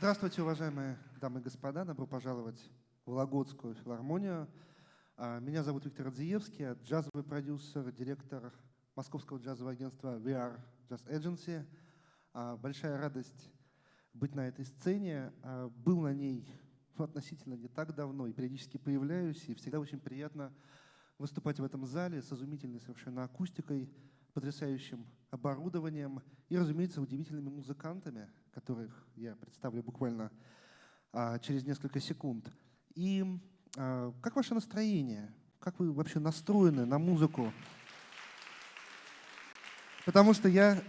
Здравствуйте, уважаемые дамы и господа. Добро пожаловать в Вологодскую филармонию. А, меня зовут Виктор Адзиевский, я джазовый продюсер, директор московского джазового агентства VR Jazz Agency. А, большая радость быть на этой сцене. А, был на ней ну, относительно не так давно и периодически появляюсь, и всегда очень приятно выступать в этом зале с изумительной совершенно акустикой, потрясающим оборудованием и, разумеется, удивительными музыкантами, которых я представлю буквально а, через несколько секунд. И а, как ваше настроение? Как вы вообще настроены на музыку? Потому что я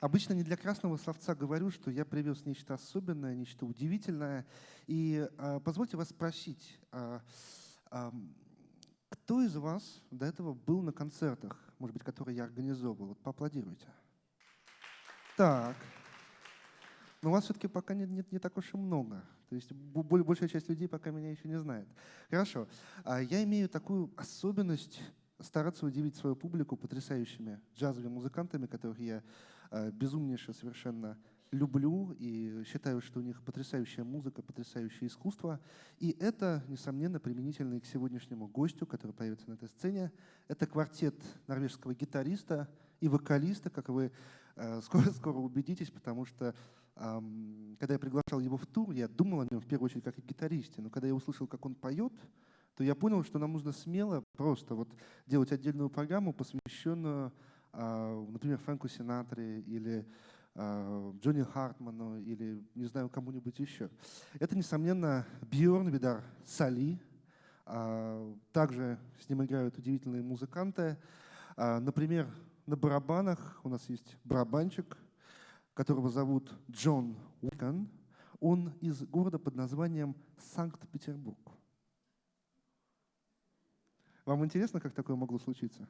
обычно не для красного словца говорю, что я привез нечто особенное, нечто удивительное. И а, позвольте вас спросить, а, а, кто из вас до этого был на концертах, может быть, которые я организовывал? Вот поаплодируйте. Так. Но у вас все-таки пока нет, нет не так уж и много. То есть большая часть людей пока меня еще не знает. Хорошо. А я имею такую особенность стараться удивить свою публику потрясающими джазовыми музыкантами, которых я а, безумнейше совершенно люблю и считаю, что у них потрясающая музыка, потрясающее искусство. И это, несомненно, применительно и к сегодняшнему гостю, который появится на этой сцене. Это квартет норвежского гитариста и вокалиста, как вы скоро-скоро убедитесь, потому что когда я приглашал его в тур, я думал о нем в первую очередь как о гитаристе, но когда я услышал, как он поет, то я понял, что нам нужно смело просто вот делать отдельную программу, посвященную, а, например, Фрэнку Синатре или Джонни Хартману или, не знаю, кому-нибудь еще. Это, несомненно, Бьорн Видар Сали. А, также с ним играют удивительные музыканты. Например, на барабанах у нас есть барабанчик, которого зовут Джон Уикон. Он из города под названием Санкт-Петербург. Вам интересно, как такое могло случиться?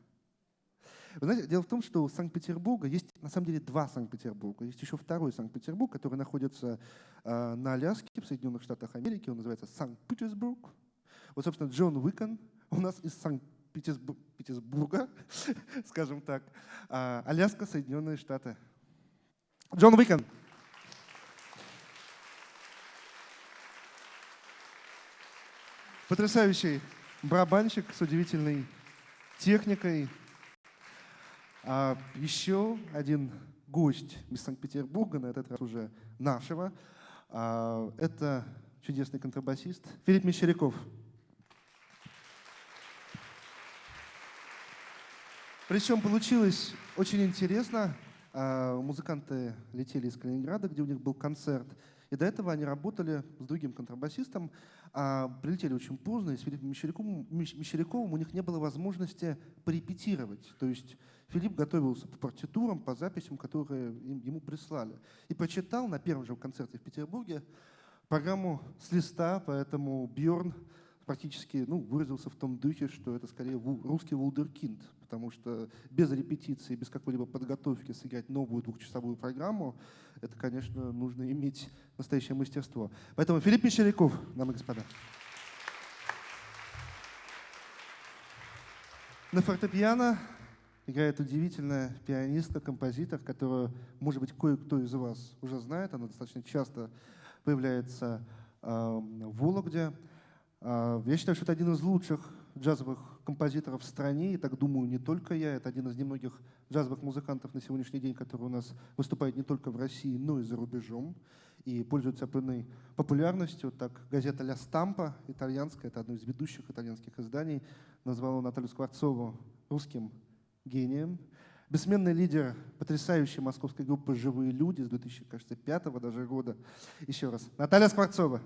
Вы знаете, дело в том, что у Санкт-Петербурга есть на самом деле два Санкт-Петербурга. Есть еще второй Санкт-Петербург, который находится э, на Аляске, в Соединенных Штатах Америки. Он называется Санкт-Петербург. Вот, собственно, Джон Уикон у нас из Санкт-Петербурга, скажем так. А Аляска, Соединенные Штаты. Джон Уикон. Потрясающий барабанщик с удивительной техникой. А еще один гость из Санкт-Петербурга, на этот раз уже нашего. А, это чудесный контрабасист Филипп Мещеряков. Причем получилось очень интересно. А, музыканты летели из Калининграда, где у них был концерт. И до этого они работали с другим контрабасистом, а прилетели очень поздно, и с Филиппом Мещеряковым, Мещеряковым у них не было возможности порепетировать. То есть Филипп готовился по партитурам, по записям, которые ему прислали. И прочитал на первом же концерте в Петербурге программу с листа, поэтому Бьорн практически ну, выразился в том духе, что это скорее русский вулдеркинд, потому что без репетиции, без какой-либо подготовки сыграть новую двухчасовую программу, это, конечно, нужно иметь настоящее мастерство. Поэтому Филипп Мещеряков, дамы и господа. На фортепиано играет удивительная пианистка, композитор, которую, может быть, кое-кто из вас уже знает. Она достаточно часто появляется э, в Вологде. А, я считаю, что это один из лучших джазовых композиторов в стране, и так думаю не только я, это один из немногих джазовых музыкантов на сегодняшний день, который у нас выступает не только в России, но и за рубежом, и пользуется определенной популярностью. Так, газета «Ля Стампа» итальянская, это одно из ведущих итальянских изданий, назвала Наталью Скворцову русским гением. Бессменный лидер потрясающей московской группы «Живые люди» с 2005 даже года. Еще раз. Наталья Скворцова.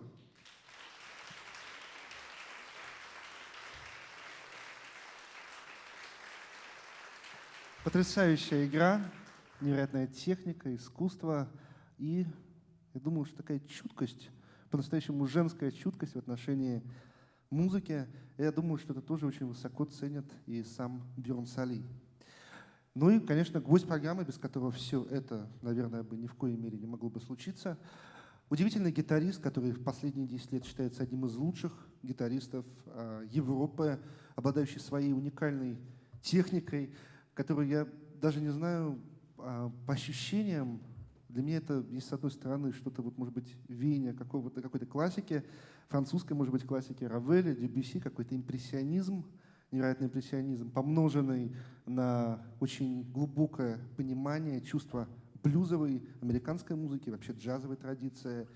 Потрясающая игра, невероятная техника, искусство и, я думаю, что такая чуткость, по-настоящему женская чуткость в отношении музыки. Я думаю, что это тоже очень высоко ценят и сам Бьерн Сали. Ну и, конечно, гвоздь программы, без которого все это, наверное, бы ни в коей мере не могло бы случиться. Удивительный гитарист, который в последние 10 лет считается одним из лучших гитаристов а, Европы, обладающий своей уникальной техникой, которую я даже не знаю, а, по ощущениям, Для меня это есть, с одной стороны, что-то, вот, может быть, веяние какого-то, какой-то классики, французской, может быть, классики Равеля, Дебюси, какой-то импрессионизм, невероятный импрессионизм, помноженный на очень глубокое понимание, чувство блюзовой американской музыки, вообще джазовой традиции.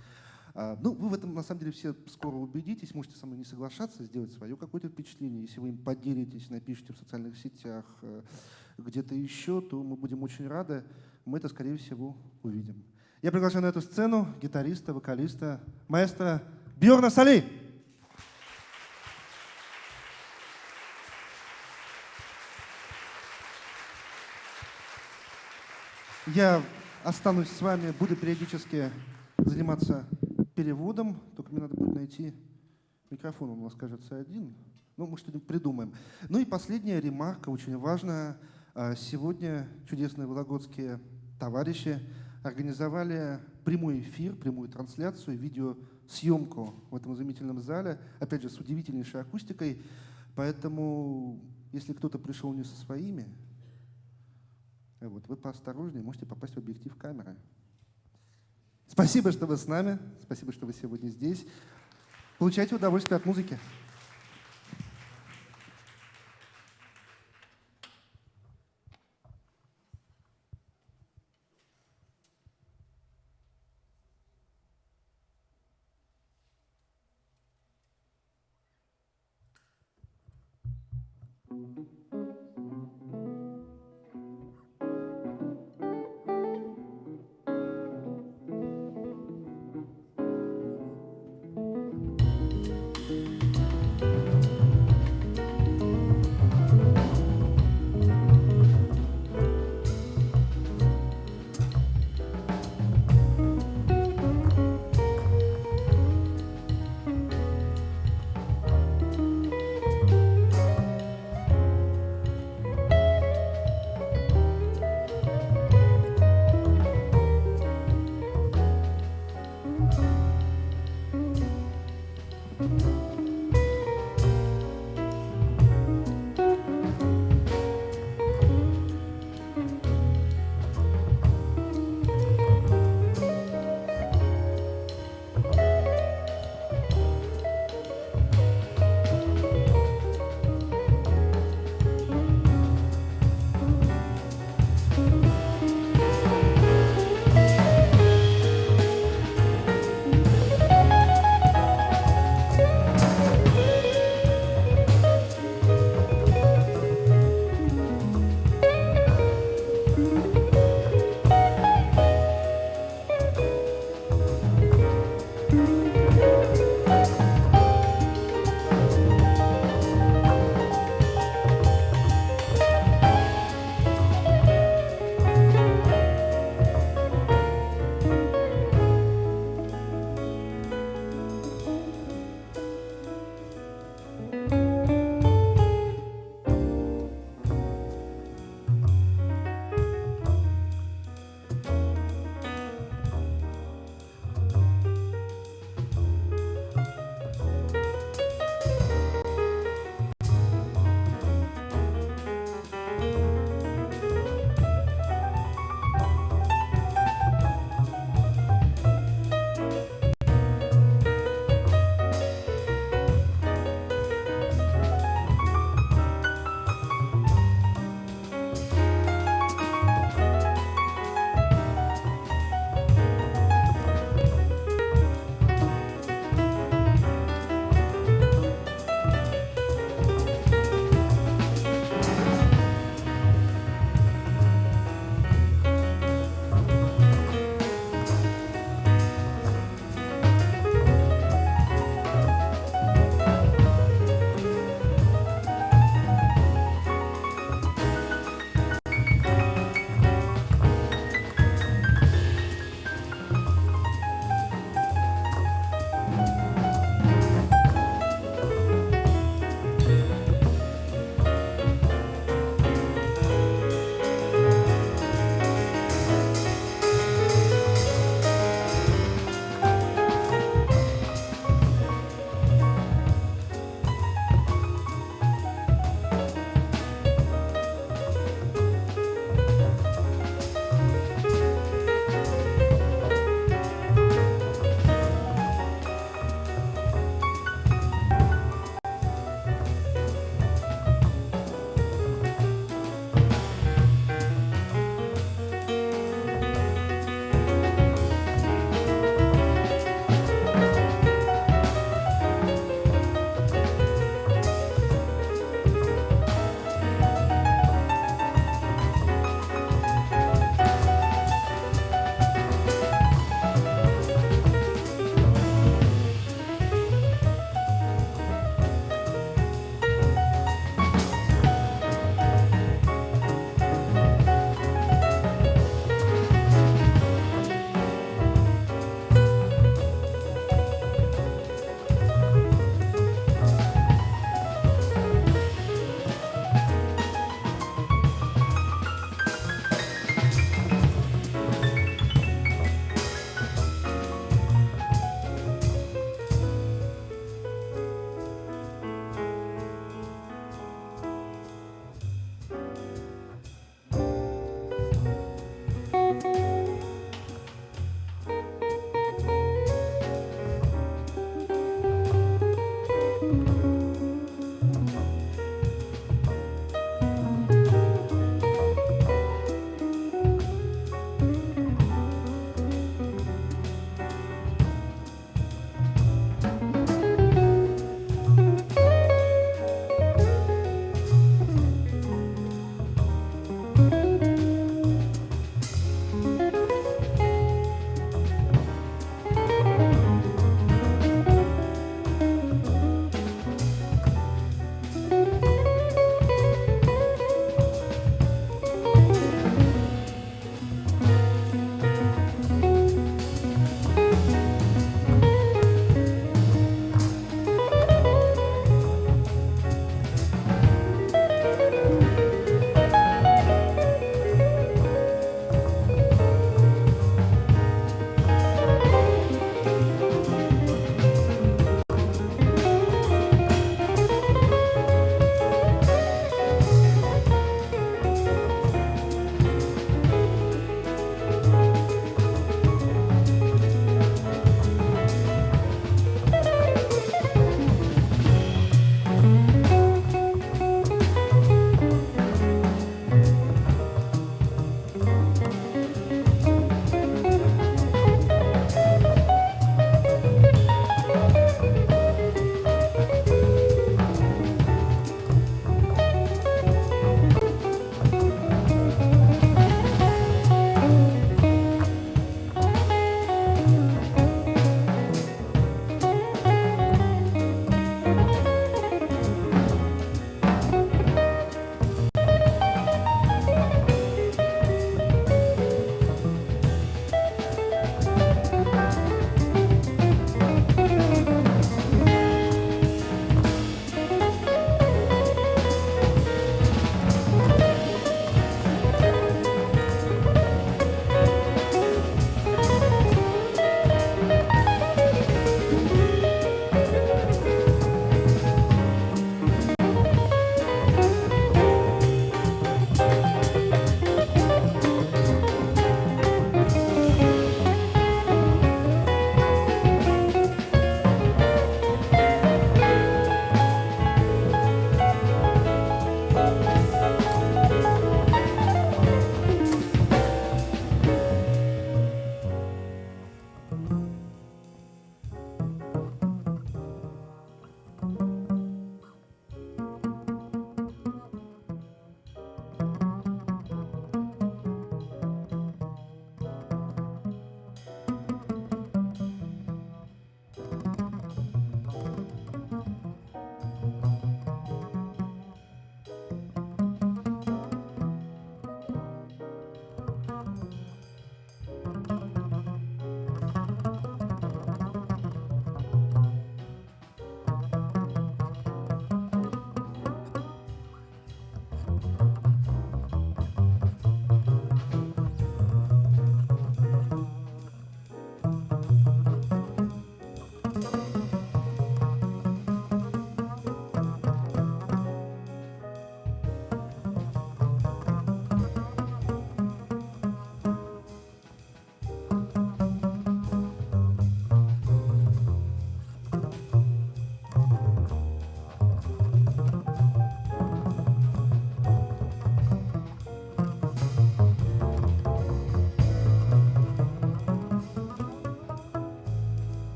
А, ну, вы в этом, на самом деле, все скоро убедитесь, можете со мной не соглашаться, сделать свое какое-то впечатление. Если вы им поделитесь, напишите в социальных сетях, э, где-то еще, то мы будем очень рады. Мы это, скорее всего, увидим. Я приглашаю на эту сцену гитариста, вокалиста, маэстро Бьорна Сали. Я останусь с вами, буду периодически заниматься переводом, только мне надо будет найти микрофон, он у нас, кажется, один. Ну, мы что-нибудь придумаем. Ну и последняя ремарка, очень важная. А, сегодня чудесные вологодские товарищи организовали прямой эфир, прямую трансляцию, видеосъемку в этом изумительном зале, опять же, с удивительнейшей акустикой. Поэтому, если кто-то пришел не со своими, вот, вы поосторожнее, можете попасть в объектив камеры. Спасибо, что вы с нами, спасибо, что вы сегодня здесь. Получайте удовольствие от музыки.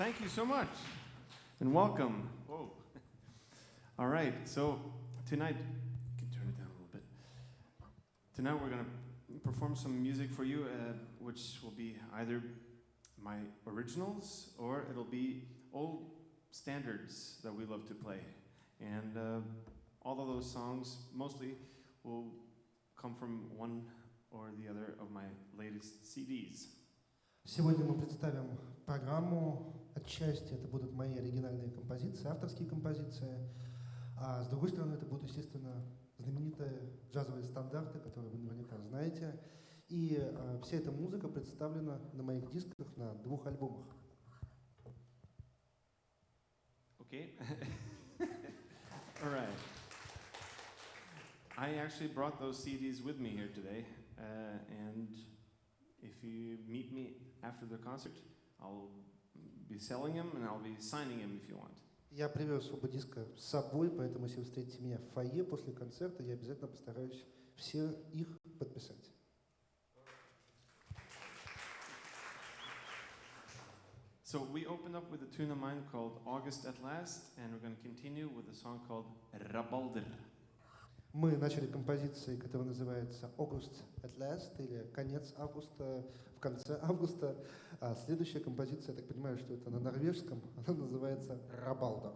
Thank you so much. And welcome. Whoa. All right, so tonight, you can turn it down a little bit. Tonight we're going to perform some music for you, uh, which will be either my originals or it'll be old standards that we love to play. And uh, all of those songs mostly will come from one or the other of my latest CDs. Сегодня мы представим программу. Отчасти это будут мои оригинальные композиции, авторские композиции. А с другой стороны, это будут, естественно, знаменитые джазовые стандарты, которые вы наверняка знаете. И а, вся эта музыка представлена на моих дисках на двух альбомах. Okay. All right. I actually brought those CDs with me here today, uh, and if you meet me after the concert, I'll be selling them and I'll be signing them if you want. Я привез оба диска с собой, поэтому если вы встретите меня в фойе после концерта, я обязательно постараюсь все их подписать. So we opened up with a tune of mine called August at Last, and we're going to continue with a song called Rabalder. Мы начали композицией, которая называется «August at last» или «Конец августа» конце августа. А следующая композиция, я так понимаю, что это на норвежском, она называется «Рабалда».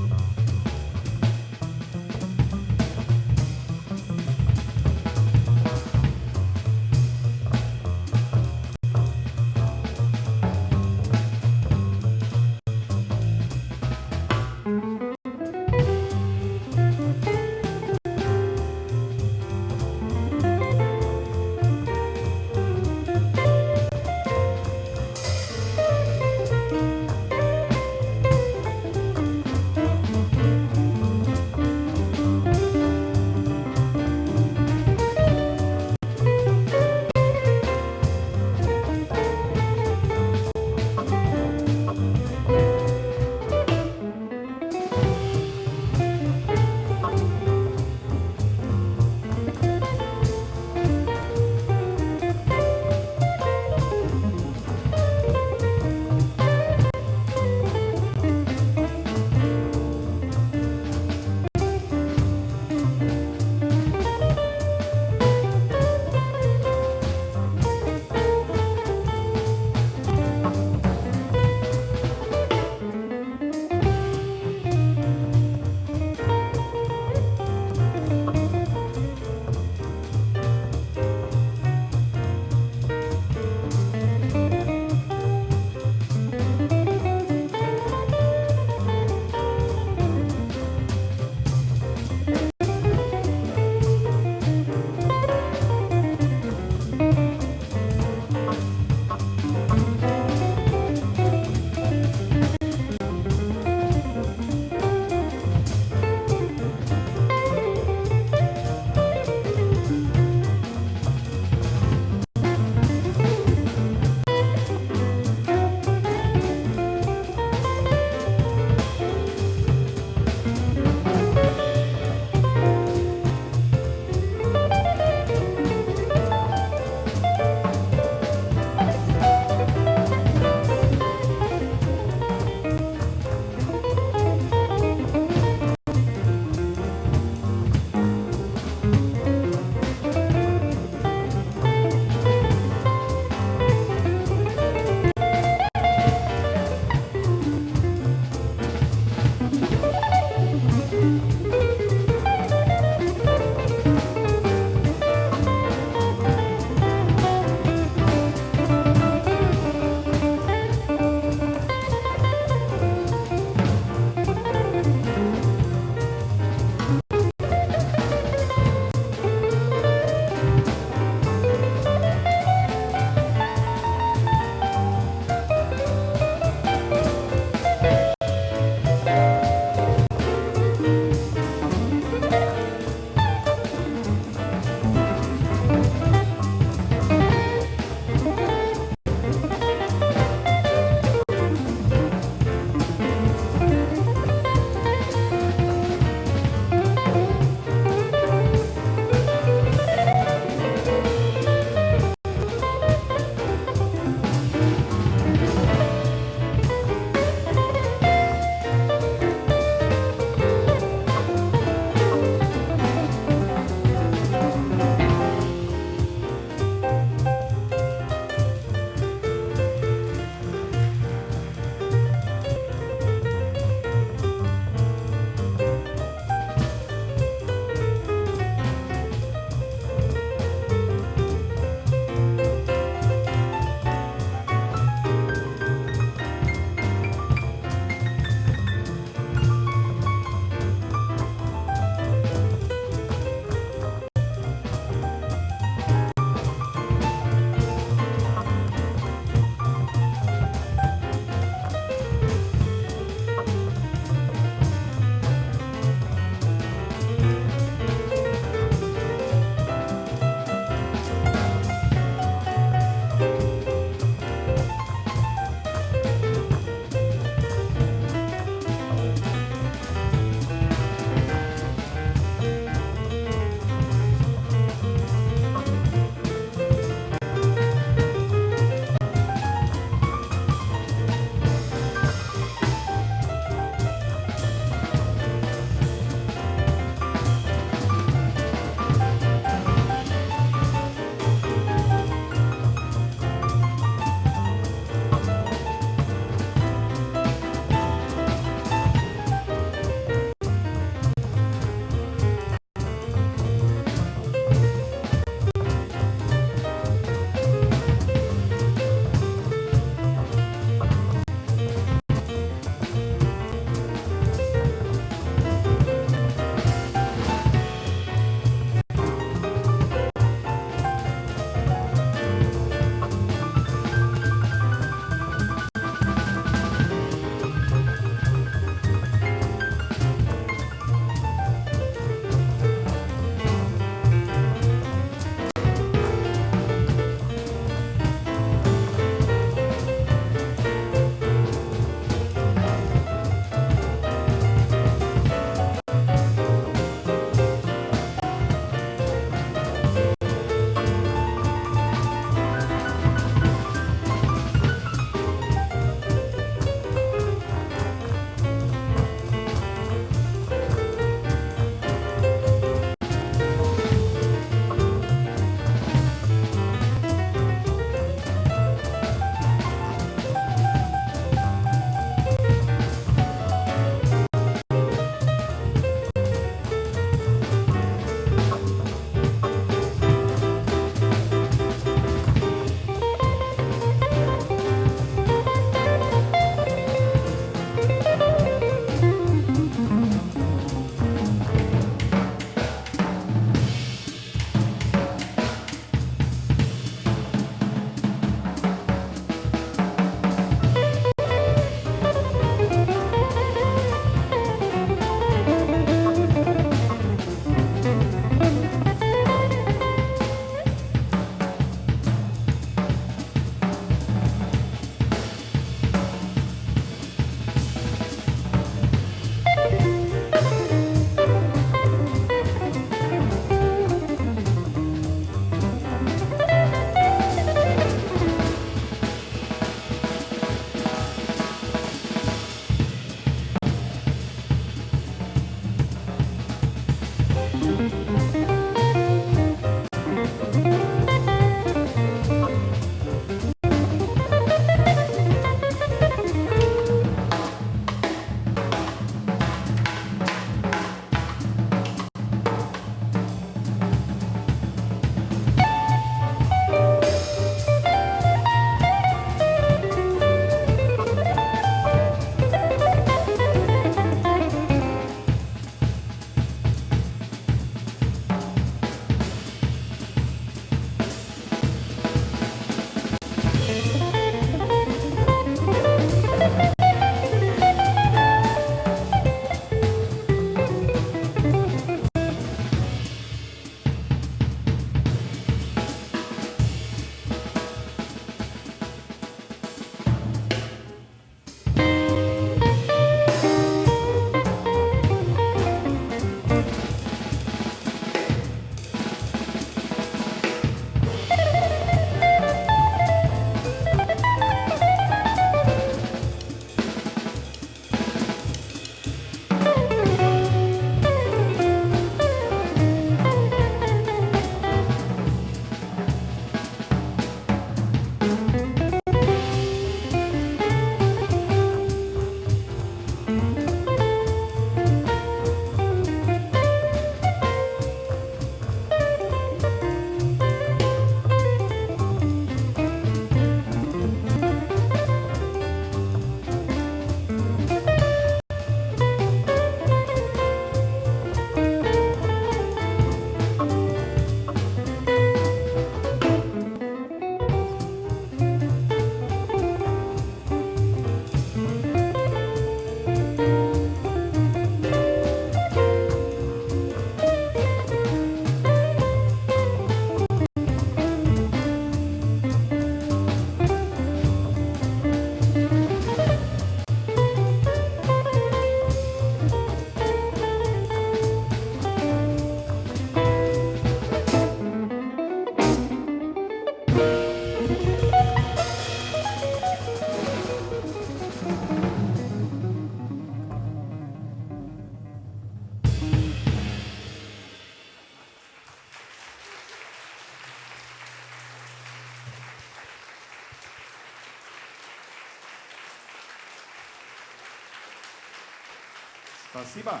Спасибо.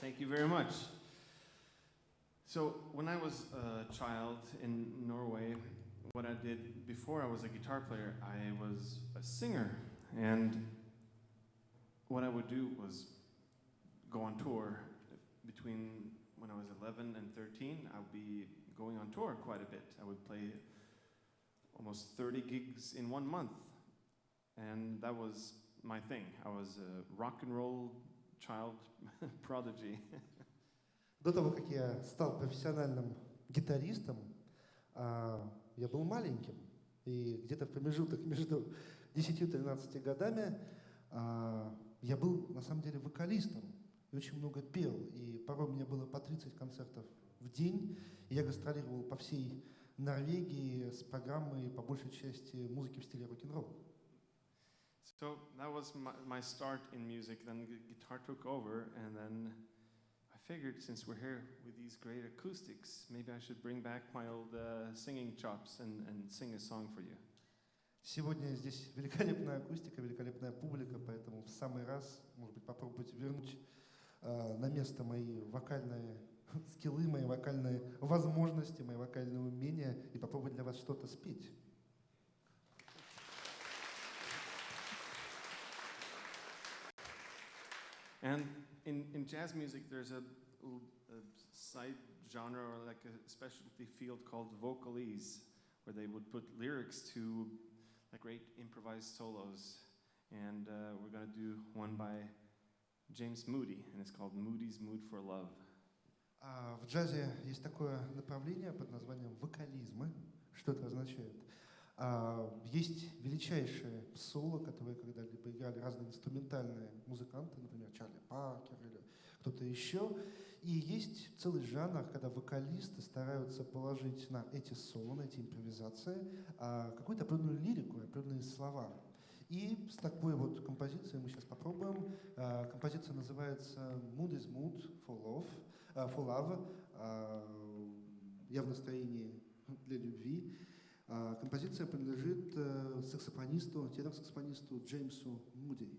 Thank you very much. So, when I was a child in Norway, what I did before I was a guitar player, I was a singer. And what I would do was go on tour. Between when I was 11 and 13, I would be going on tour quite a bit. I would play almost 30 gigs in one month. And that was my thing. I was a rock and roll child prodigy. До того, как я стал профессиональным гитаристом, а, я был маленьким. И где-то в промежуток между 10 и 13 годами а, я был на самом деле вокалистом и очень много пел. И порой у меня было по 30 концертов в день. И я гастролировал по всей Норвегии с программой по большей части музыки в стиле рок-н-ролл. So that was my, my start in music. Then the guitar took over, and then I figured since we're here with these great acoustics, maybe I should bring back my old uh, singing chops and, and sing a song for you. Сегодня здесь великолепная акустика, великолепная публика, поэтому в самый раз, может быть, попробуйте вернуть э, на место мои вокальные скиллы, мои вокальные возможности, мои вокальные умения и попробовать для вас что-то спеть. And in, in jazz music, there's a, a side genre or like a specialty field called vocalese, where they would put lyrics to like great improvised solos. And uh, we're going to do one by James Moody, and it's called Moody's Mood for Love. А в джазе есть такое направление под названием вокализмы. Что это означает? А, есть величайшие соло, которые когда-либо играли разные инструментальные музыканты, например, Чарли Паркер или кто-то еще. И есть целый жанр, когда вокалисты стараются положить на эти соло, на эти импровизации а, какую-то определенную лирику, определенные слова. И с такой вот композицией мы сейчас попробуем. А, композиция называется Mood is Mood for Love. For Love. Я в настроении для любви. А, Композиция принадлежит э, саксофонисту, тенор-саксофонисту Джеймсу Муди.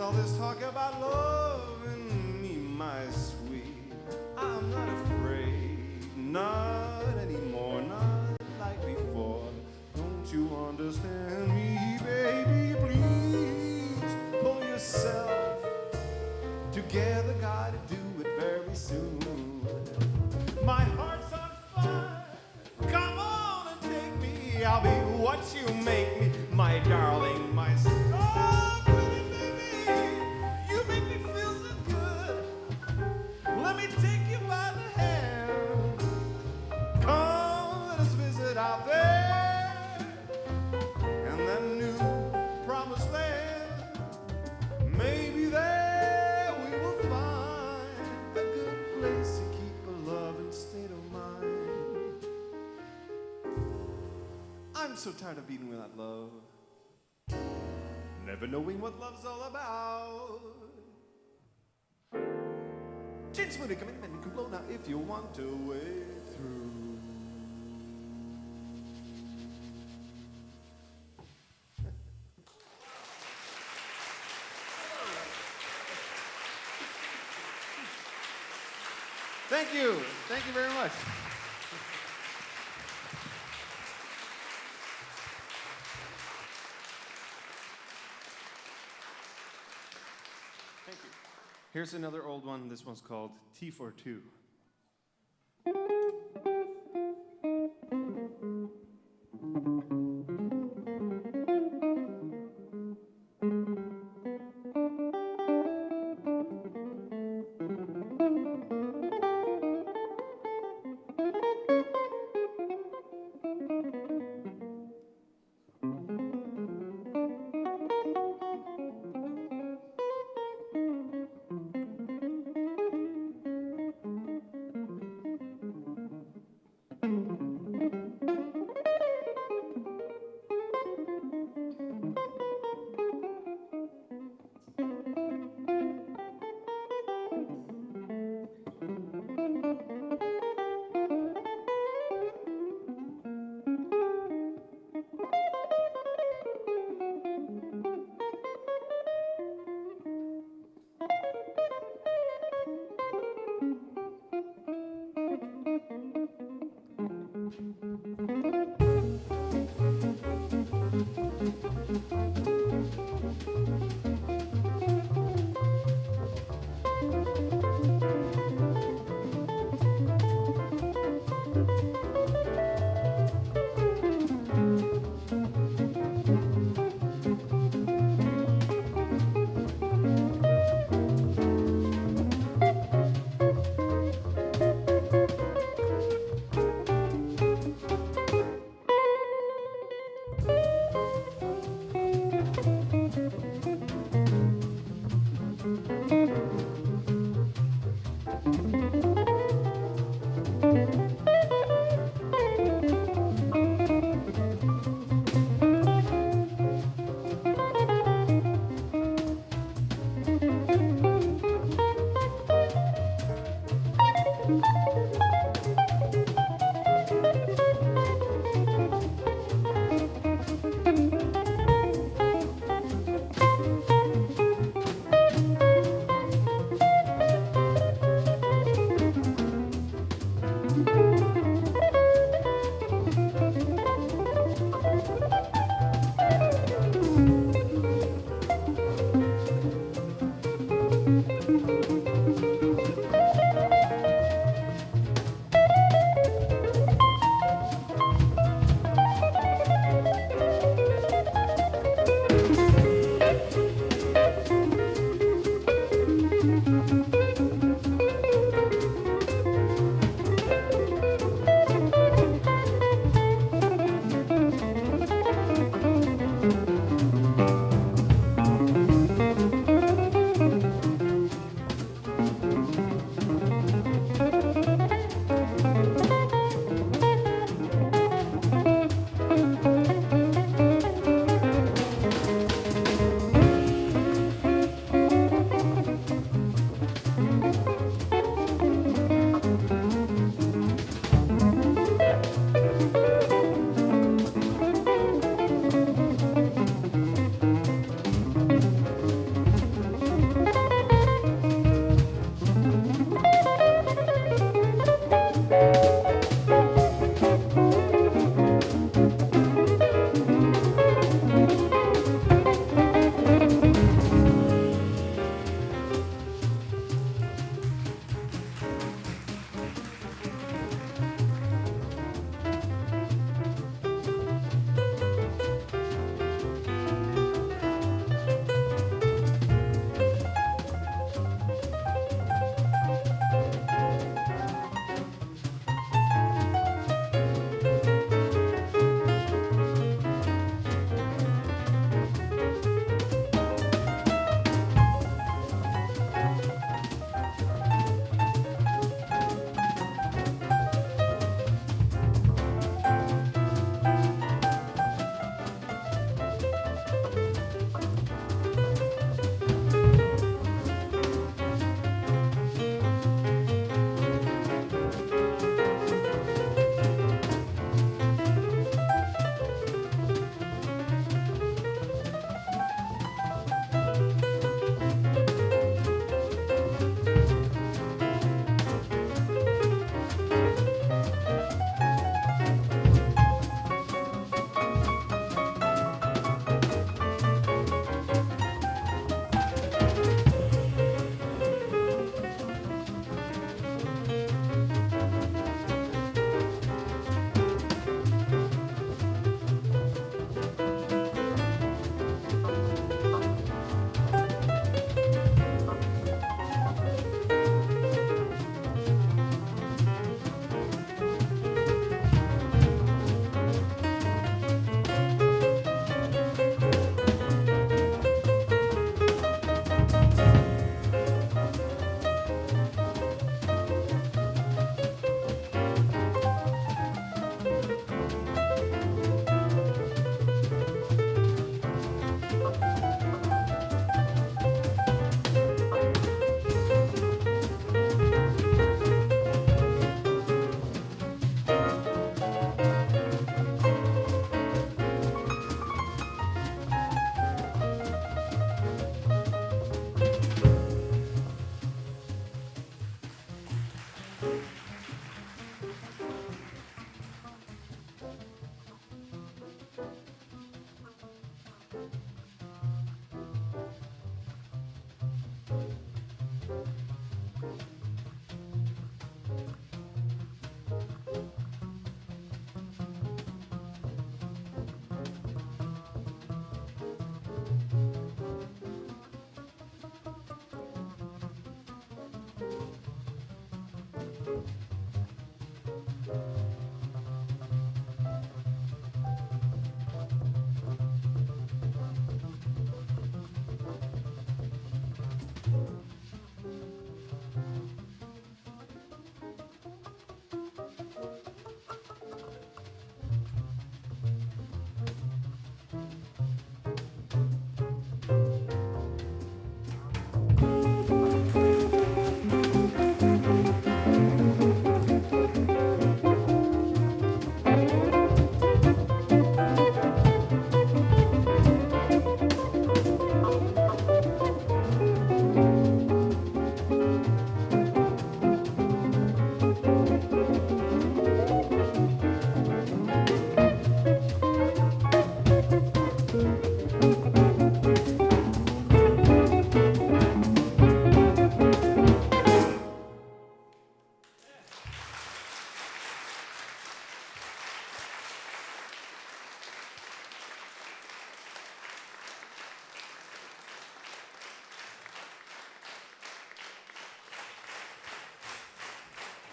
All this talk so tired of being without love, never knowing what love's all about. Gin smoothie, come in and cool now if you want to wade through. Thank you. Thank you very much. Here's another old one. This one's called T42.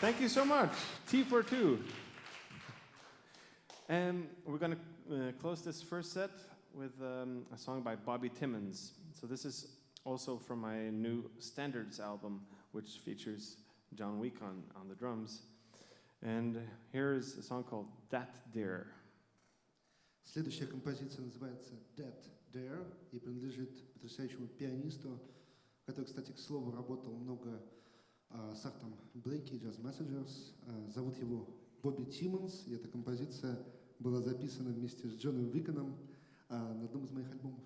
Thank you so much. T for two. And we're going to uh, close this first set with um, a song by Bobby Timmons. So this is also from my new Standards album, which features John Week on, on the drums. And here is a song called That Dear. Следующая композиция называется Dead Dare и принадлежит потрясающему пианисту, который, кстати, к слову, работал много а, с артом Блейки, Jazz Messengers. Зовут его Бобби Тиммонс, и эта композиция была записана вместе с Джоном Виконом а, на одном из моих альбомов.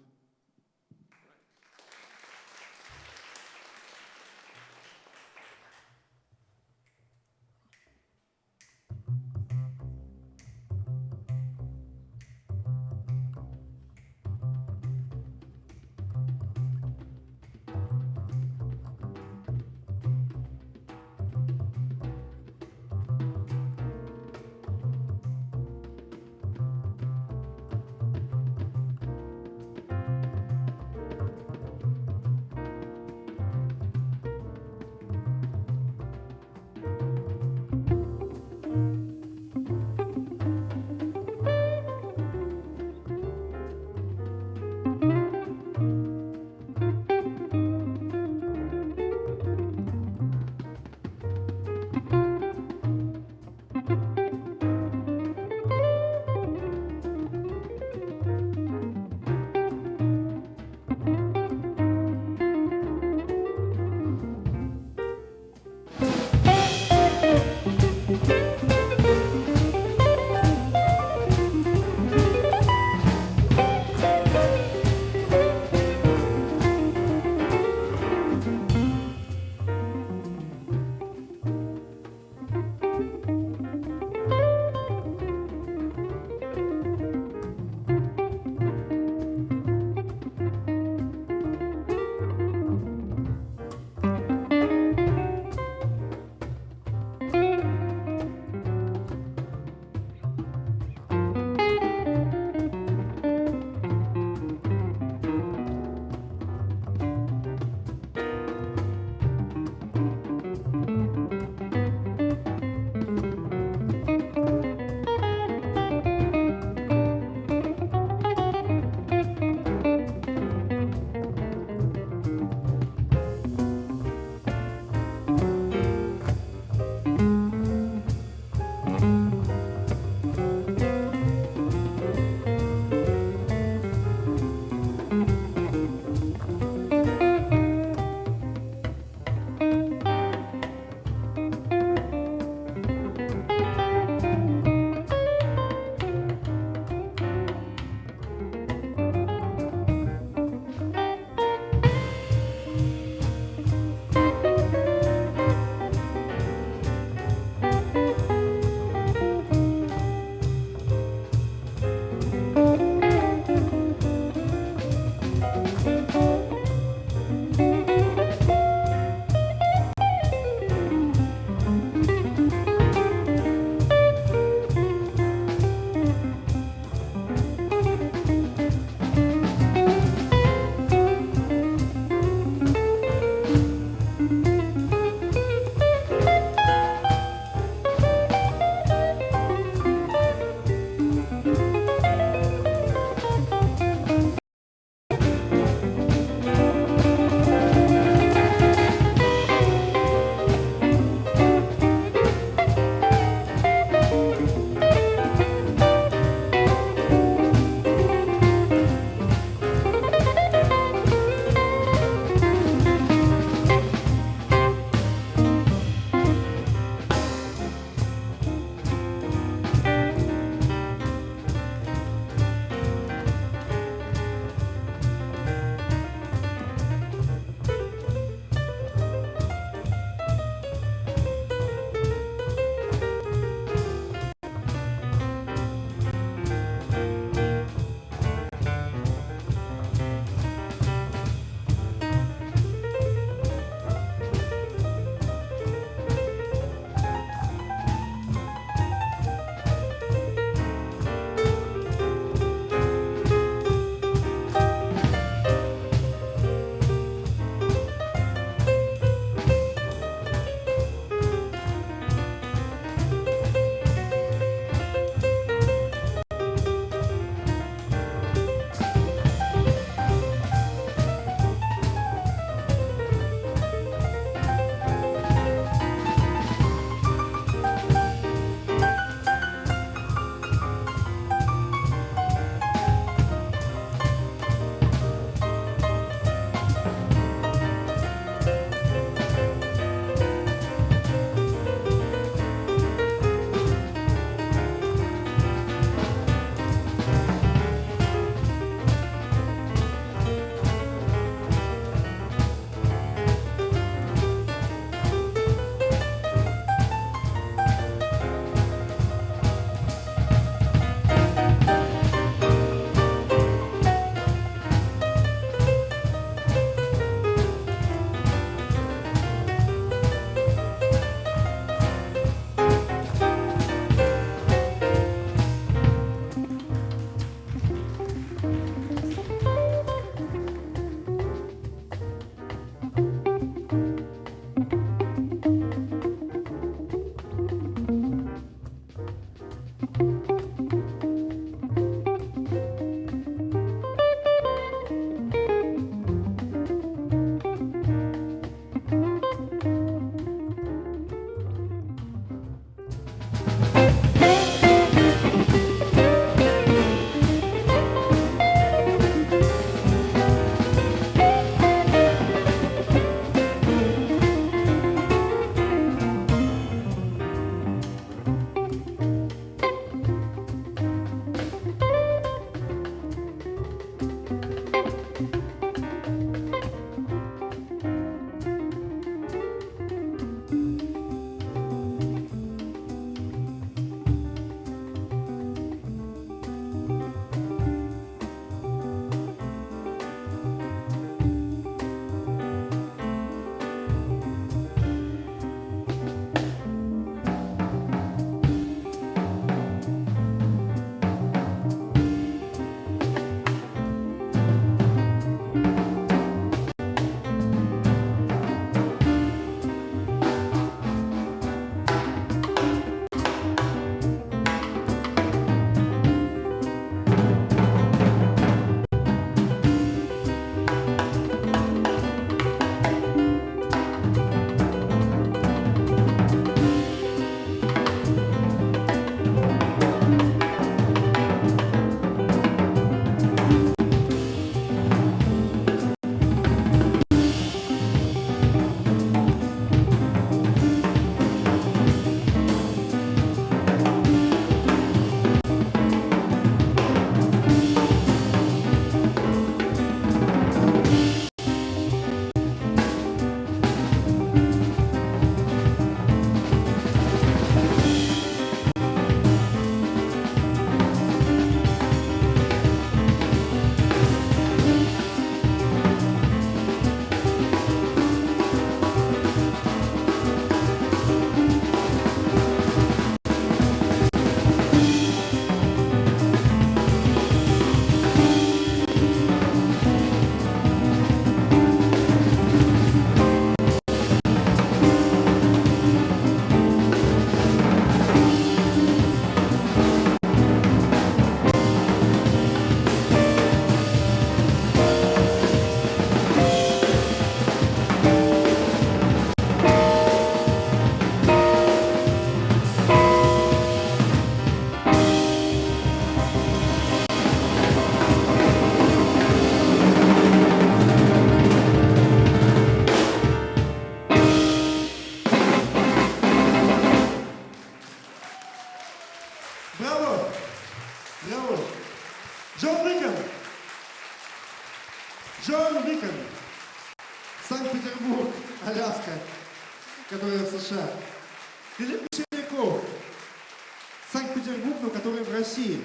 России.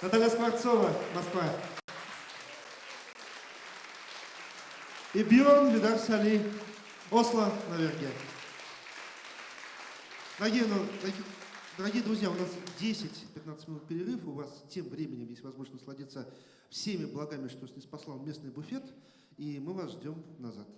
Наталья Скворцова, Москва. И Бьорн Видар Сали, Осло, Норвегия. Дорогие, ну, дорогие, дорогие друзья, у нас 10-15 минут перерыв. У вас тем временем есть возможность насладиться всеми благами, что снеспослал местный буфет. И мы вас ждем назад.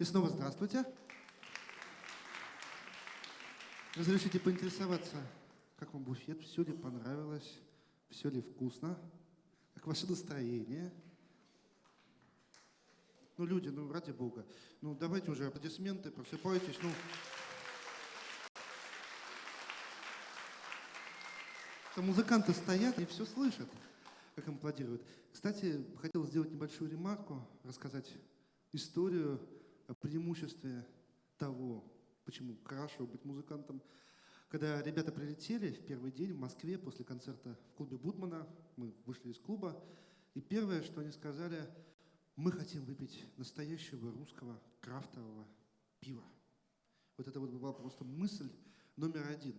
И снова здравствуйте. Разрешите поинтересоваться, как вам буфет, все ли понравилось, все ли вкусно, как ваше настроение? Ну, люди, ну, ради бога, ну, давайте уже аплодисменты, просыпайтесь, ну. Там музыканты стоят и все слышат, как им аплодируют. Кстати, хотел сделать небольшую ремарку, рассказать историю о преимуществе того, почему хорошо быть музыкантом. Когда ребята прилетели в первый день в Москве после концерта в клубе Будмана, мы вышли из клуба, и первое, что они сказали, мы хотим выпить настоящего русского крафтового пива. Вот это вот была просто мысль номер один.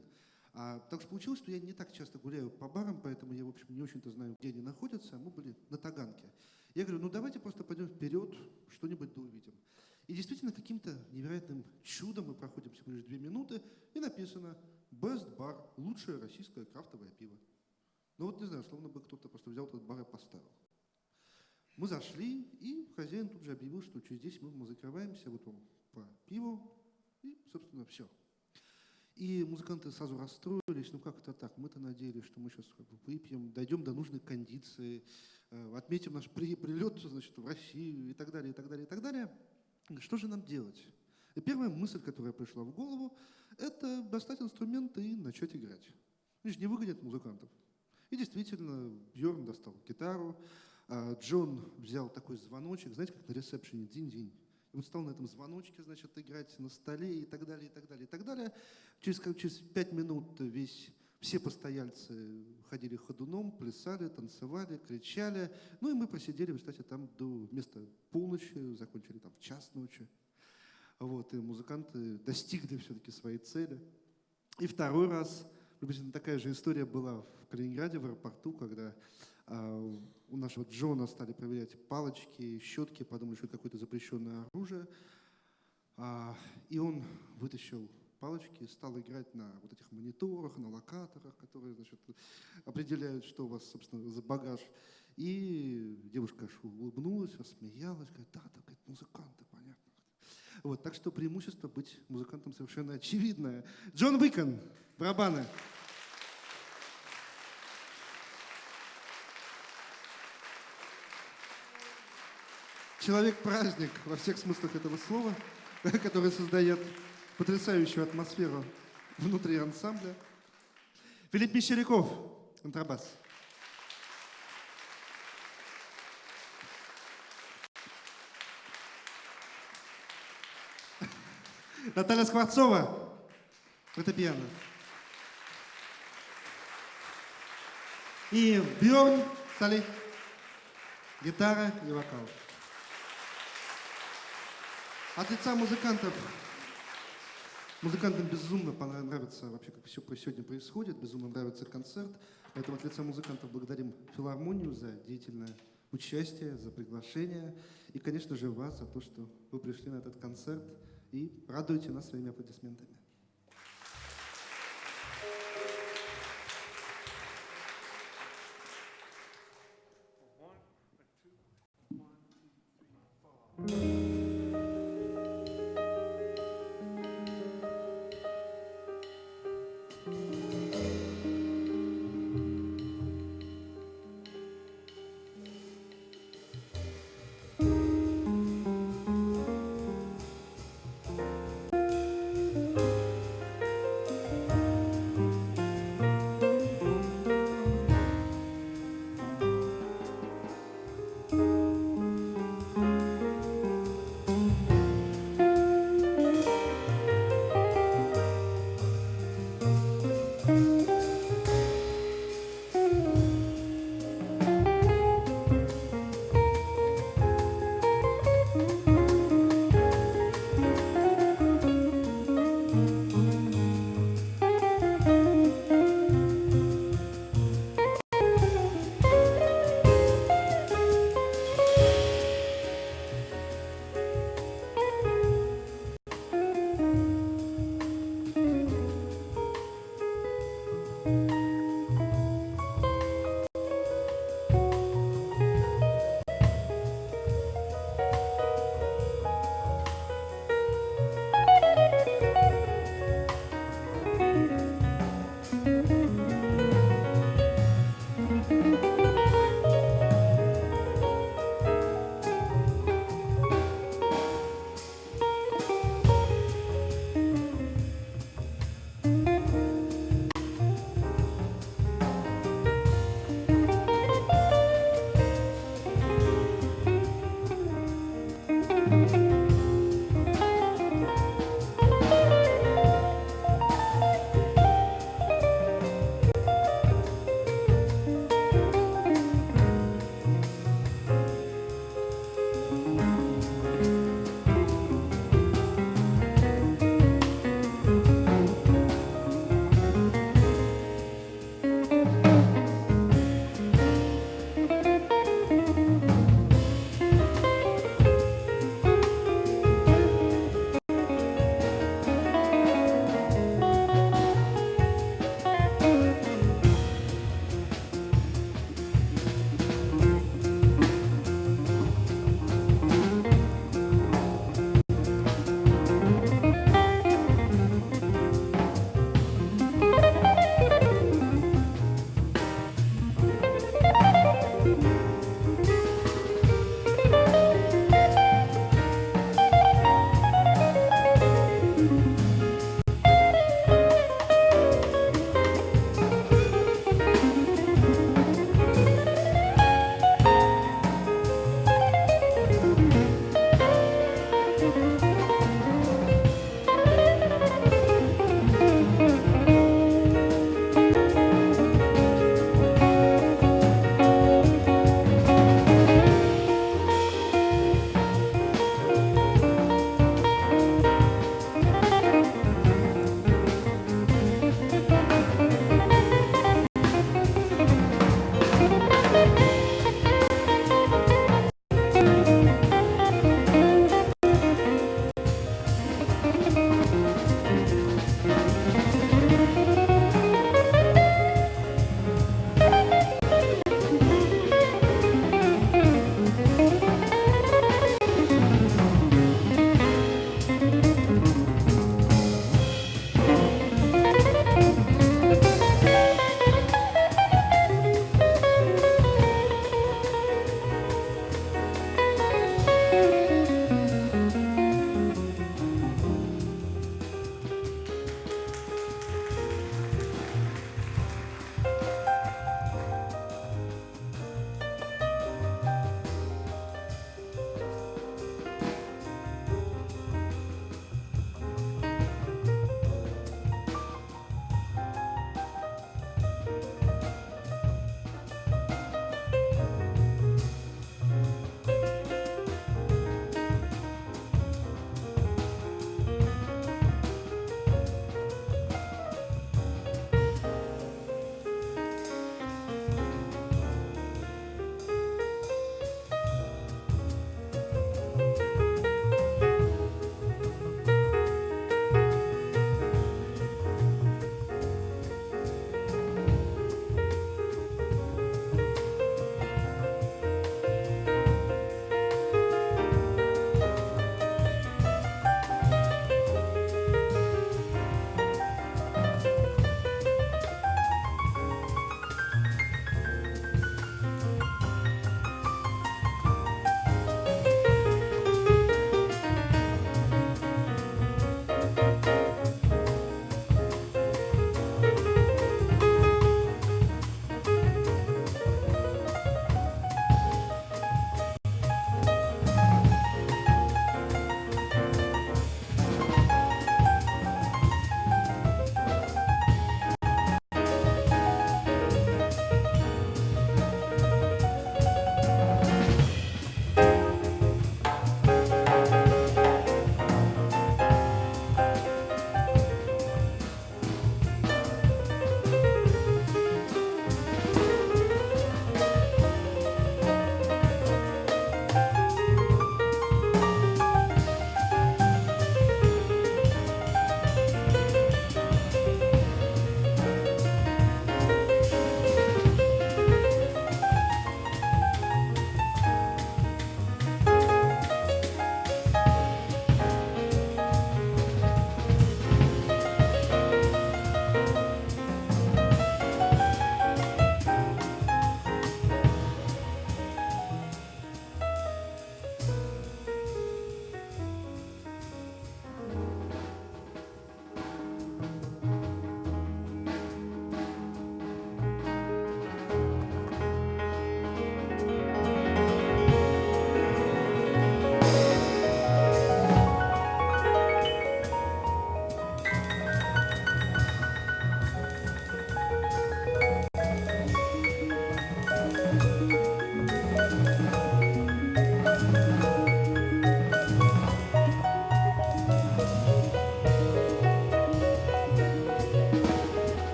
А, так что получилось, что я не так часто гуляю по барам, поэтому я, в общем, не очень-то знаю, где они находятся. Мы были на Таганке. Я говорю, ну давайте просто пойдем вперед, что-нибудь да увидим. И действительно, каким-то невероятным чудом мы проходим всего лишь две минуты, и написано «Best Bar» – лучшее российское крафтовое пиво. Ну вот не знаю, словно бы кто-то просто взял этот бар и поставил. Мы зашли, и хозяин тут же объявил, что через 10 минут мы закрываемся, вот вам по пиву, и, собственно, все. И музыканты сразу расстроились, ну как это так, мы-то надеялись, что мы сейчас выпьем, дойдем до нужной кондиции, э, отметим наш прилет значит, в Россию и так далее, и так далее, и так далее. Что же нам делать? И первая мысль, которая пришла в голову, это достать инструменты и начать играть. Они же не выгонят музыкантов. И действительно, Бьорн достал гитару, а Джон взял такой звоночек, знаете, как на ресепшене, день-день. И он стал на этом звоночке, значит, играть на столе и так далее, и так далее, и так далее. Через, через пять минут весь, все постояльцы ходили ходуном, плясали, танцевали, кричали. Ну и мы просидели, кстати, там до вместо полночи, закончили там в час ночи. Вот, и музыканты достигли все-таки своей цели. И второй раз, приблизительно такая же история была в Калининграде, в аэропорту, когда а, у нашего Джона стали проверять палочки, щетки, подумали, что это какое-то запрещенное оружие. А, и он вытащил палочки, стал играть на вот этих мониторах, на локаторах, которые значит, определяют, что у вас, собственно, за багаж. И девушка улыбнулась, рассмеялась, говорит, да, так, говорит, музыканты, понятно. Вот, так что преимущество быть музыкантом совершенно очевидное. Джон Уикон, барабаны. Человек-праздник во всех смыслах этого слова, который создает потрясающую атмосферу внутри ансамбля. Филипп Мещеряков, контрабас. Наталья Скворцова, фортепиано. И Бьорн Сали, гитара и вокал. От лица музыкантов, Музыкантам безумно нравится вообще, как все сегодня происходит, безумно нравится концерт. Поэтому от лица музыкантов благодарим филармонию за деятельное участие, за приглашение. И, конечно же, вас за то, что вы пришли на этот концерт и радуете нас своими аплодисментами.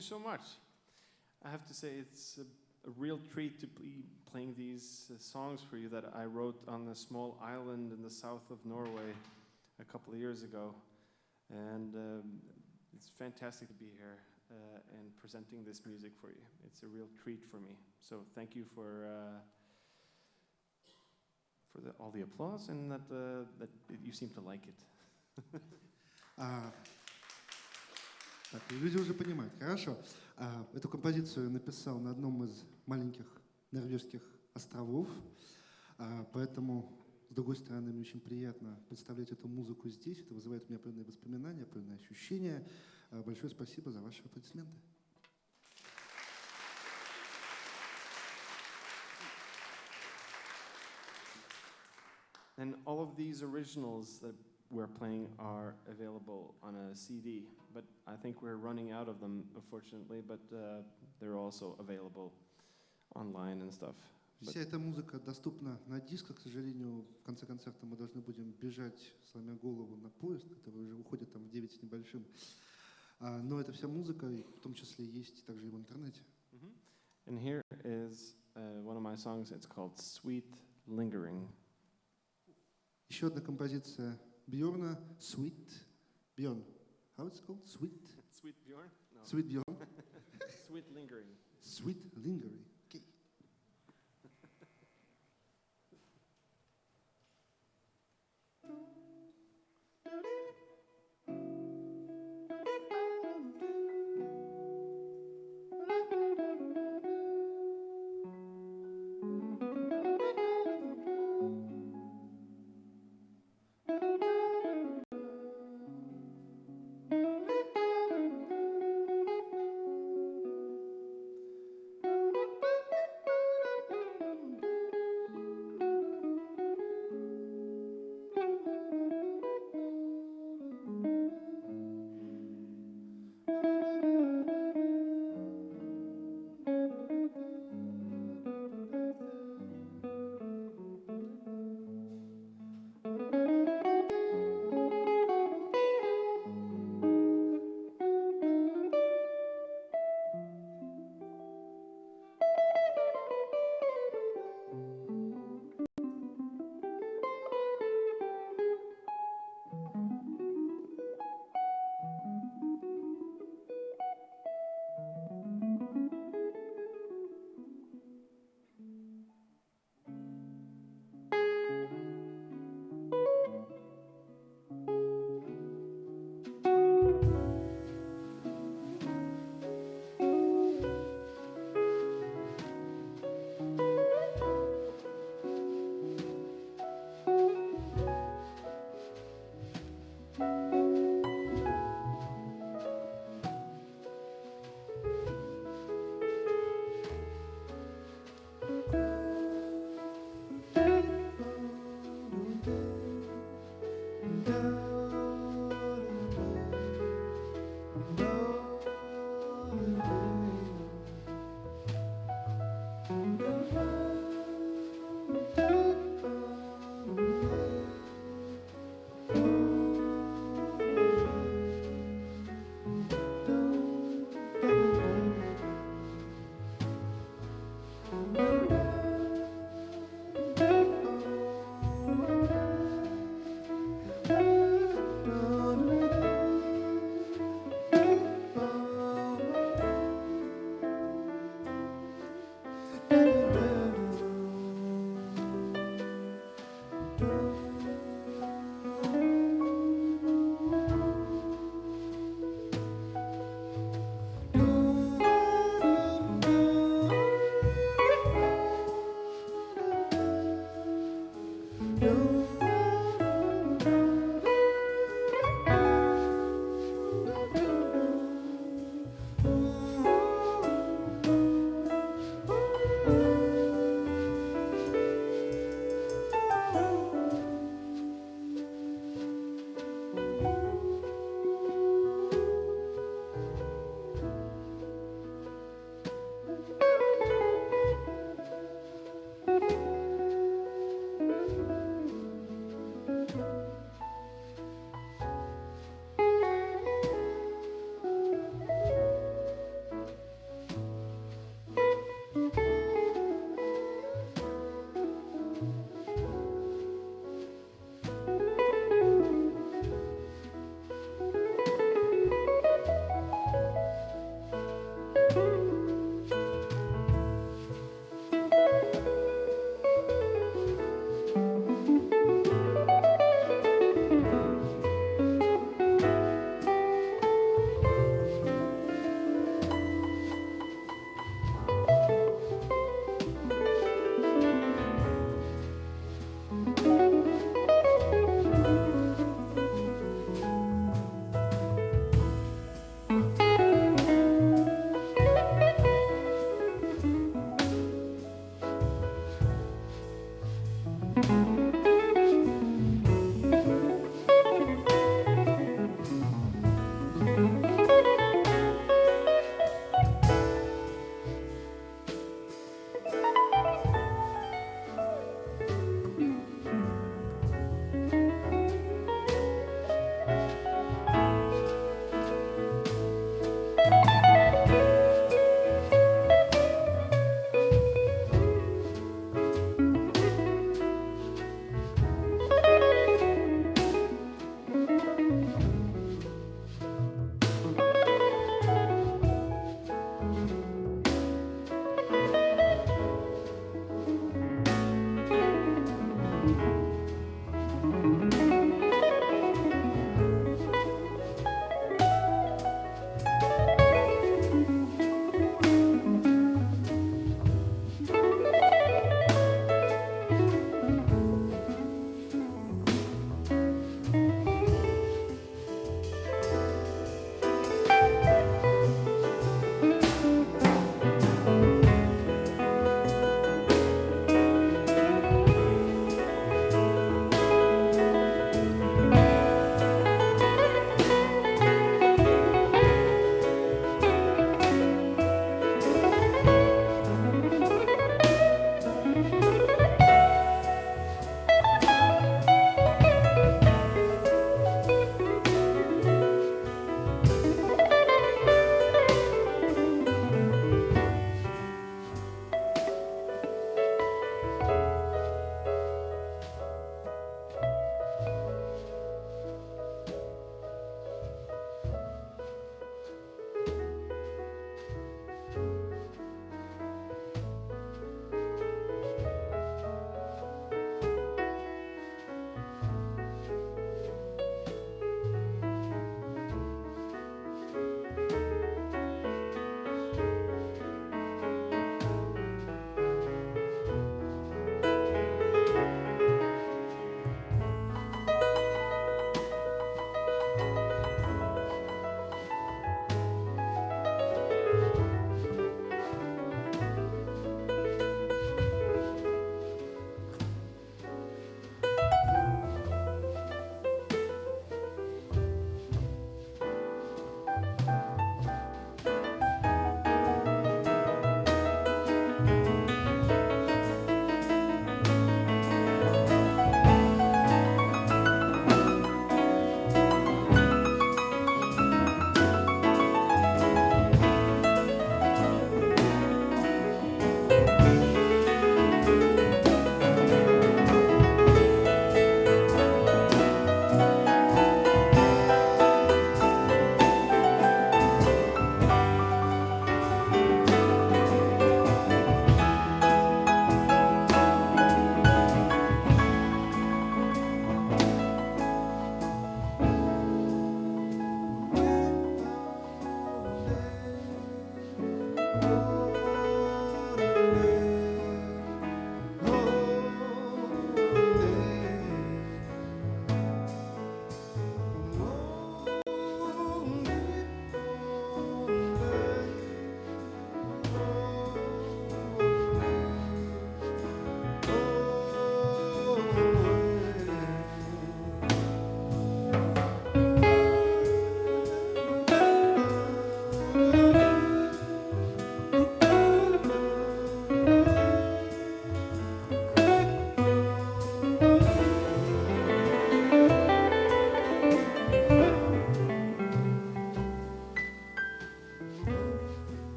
so much. I have to say, it's a, a real treat to be playing these uh, songs for you that I wrote on a small island in the south of Norway a couple of years ago. And um, it's fantastic to be here uh, and presenting this music for you. It's a real treat for me. So thank you for. Uh, for the, all the applause and that, uh, that you seem to like it. Так, люди уже понимают. Хорошо. А, эту композицию написал на одном из маленьких норвежских островов, а, поэтому, с другой стороны, мне очень приятно представлять эту музыку здесь. Это вызывает у меня определенные воспоминания, определенные ощущения. А, большое спасибо за ваши аплодисменты. And all of these originals that we're playing are available on a CD, but I think we're running out of them, unfortunately, but uh, they're also available online and stuff. But Вся эта музыка доступна на дисках. К сожалению, в конце концерта мы должны будем бежать, сломя голову, на поезд, который уже уходит там в 9 с небольшим. А, но эта вся музыка, и в том числе, есть также и в интернете. Mhm. And here is uh, one of my songs, it's called Sweet Lingering. Еще одна композиция Bjorn er Sweet. Bjorn. How it's called? Sweet. Sweet Bjorn? No. Sweet Bjorn. Sweet Lingering. Sweet Lingering. Okay.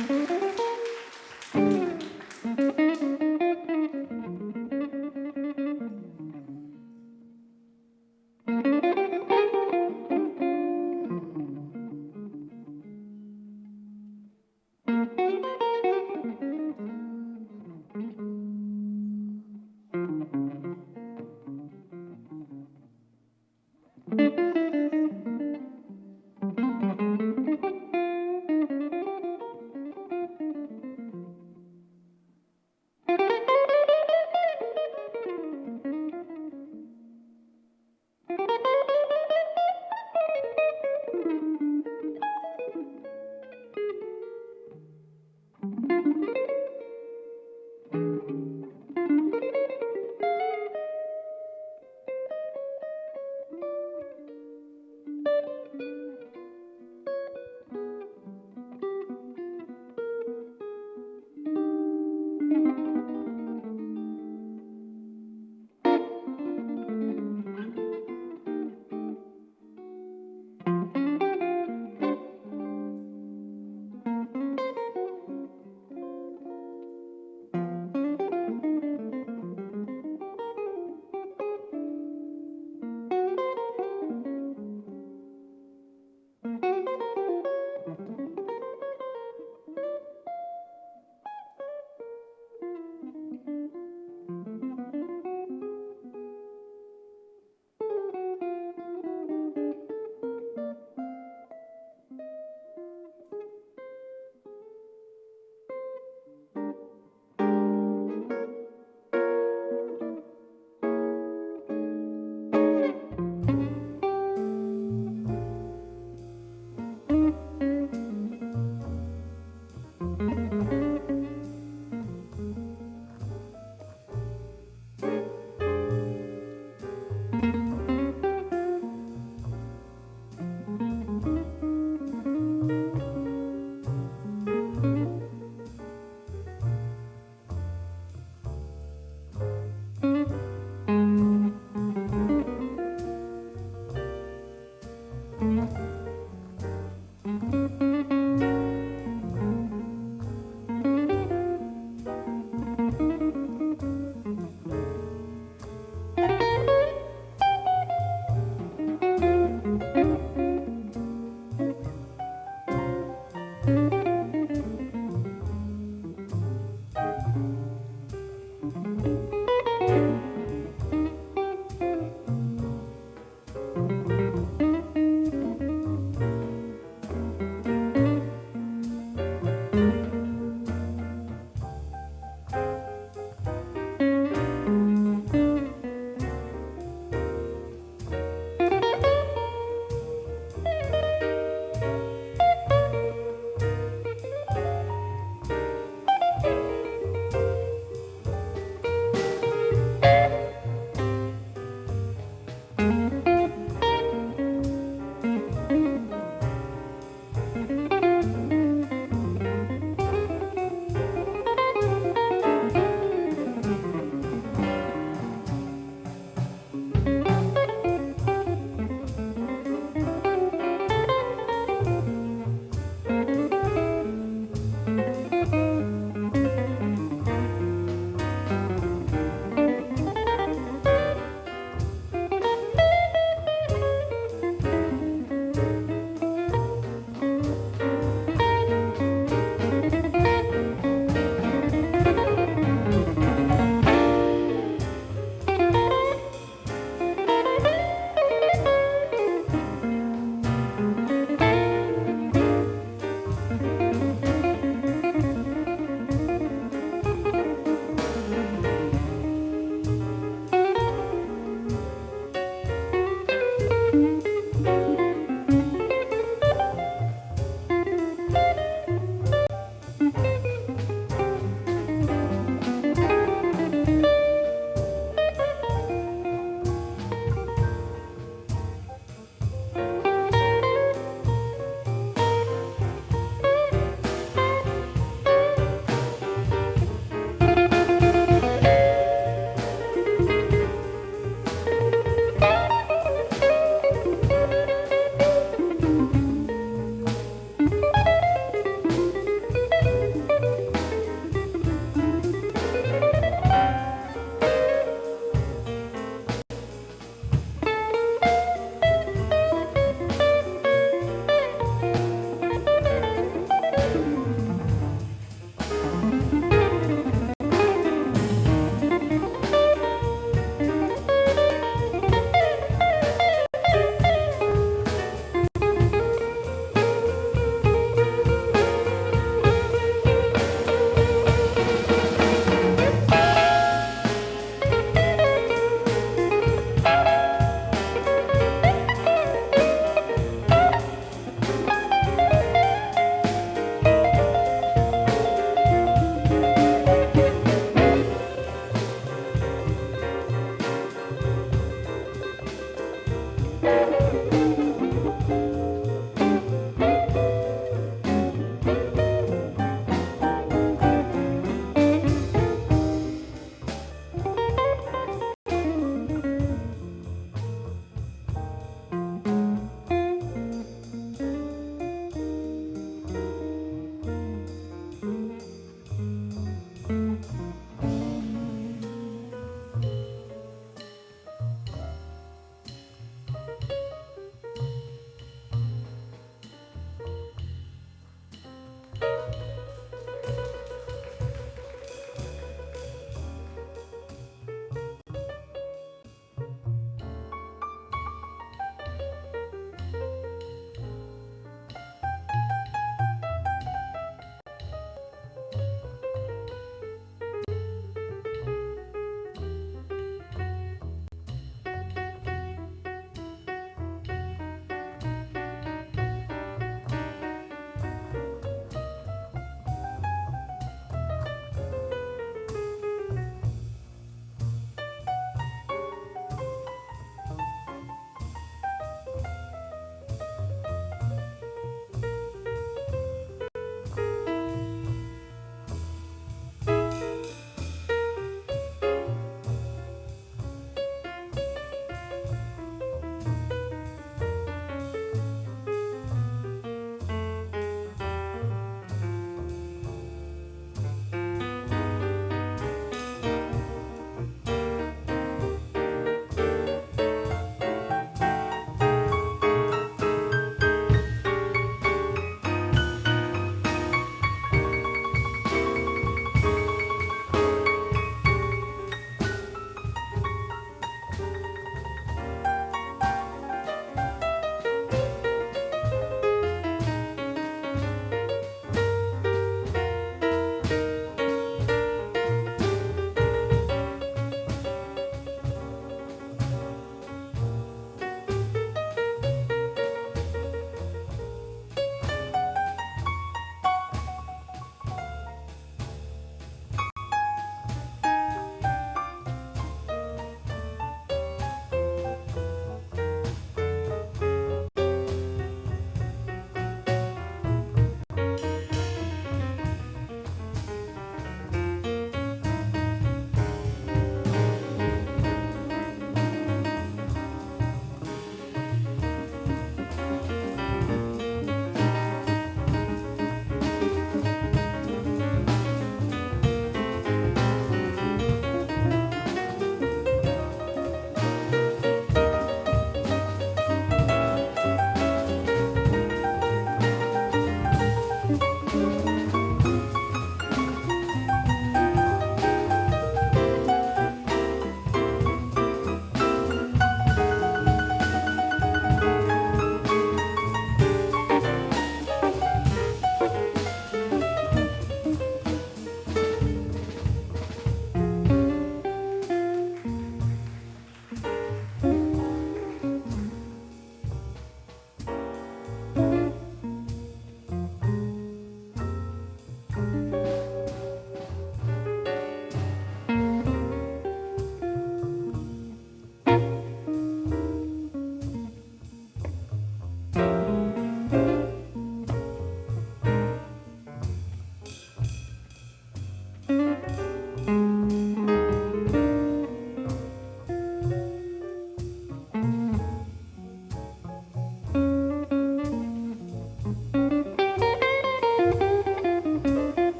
thank mm -hmm. you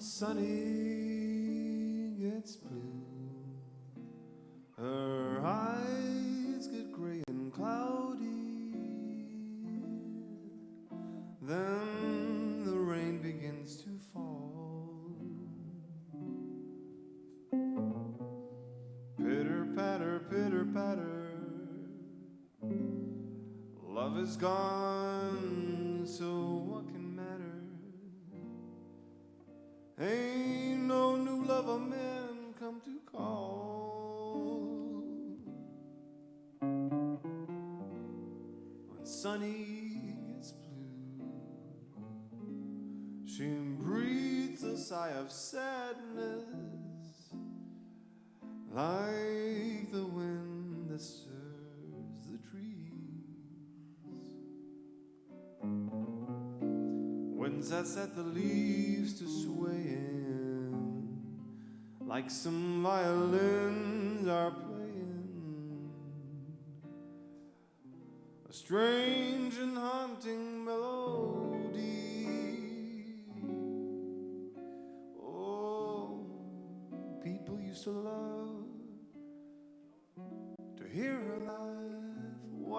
Sunny gets blue, her eyes get gray and cloudy. Then the rain begins to fall. Pitter patter, pitter patter. Love is gone, of sadness, like the wind that stirs the trees. Winds that set the leaves to swaying, like some violins are